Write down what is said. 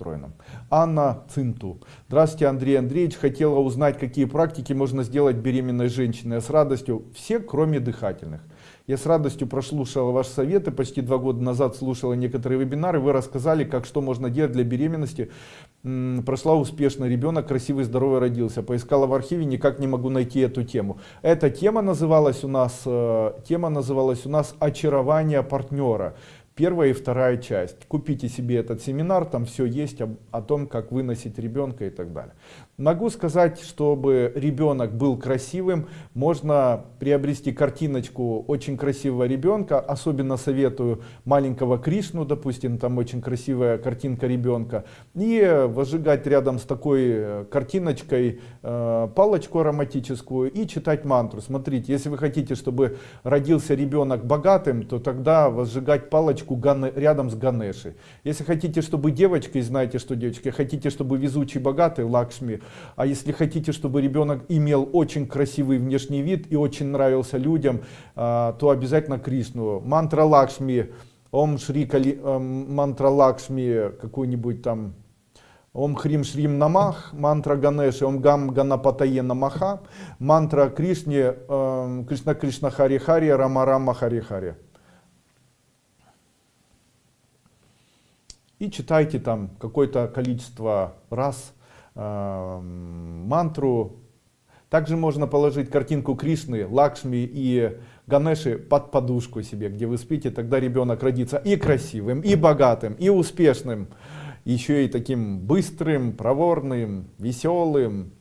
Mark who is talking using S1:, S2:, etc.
S1: устроена. Анна Цинту. Здравствуйте, Андрей Андреевич. Хотела узнать, какие практики можно сделать беременной женщине с радостью. Все, кроме дыхательных. Я с радостью прослушала ваши советы, почти два года назад слушала некоторые вебинары, вы рассказали, как что можно делать для беременности. Прошла успешно, ребенок красивый, здоровый родился. Поискала в архиве, никак не могу найти эту тему. Эта тема называлась у нас, э, тема называлась у нас «Очарование партнера» первая и вторая часть. Купите себе этот семинар, там все есть о, о том, как выносить ребенка и так далее. Могу сказать, чтобы ребенок был красивым, можно приобрести картиночку очень красивого ребенка, особенно советую маленького Кришну, допустим, там очень красивая картинка ребенка, и возжигать рядом с такой э, картиночкой э, палочку ароматическую и читать мантру. Смотрите, если вы хотите, чтобы родился ребенок богатым, то тогда возжигать палочку рядом с Ганешей. Если хотите, чтобы девочка, и знаете, что девочки, хотите, чтобы везучий богатый, Лакшми, а если хотите, чтобы ребенок имел очень красивый внешний вид и очень нравился людям, а, то обязательно Кришну. Мантра Лакшми, Ом Шри Кали, э, мантра Лакшми, какой-нибудь там Ом Хрим Шрим Намах, мантра Ганеши, Ом Гам Ганапатае Намаха, мантра Кришне, э, Кришна Кришна Хари Хари, Рама Рама Хари Хари. И читайте там какое-то количество раз мантру. Также можно положить картинку Кришны, Лакшми и Ганеши под подушку себе, где вы спите, тогда ребенок родится и красивым, и богатым, и успешным, еще и таким быстрым, проворным, веселым,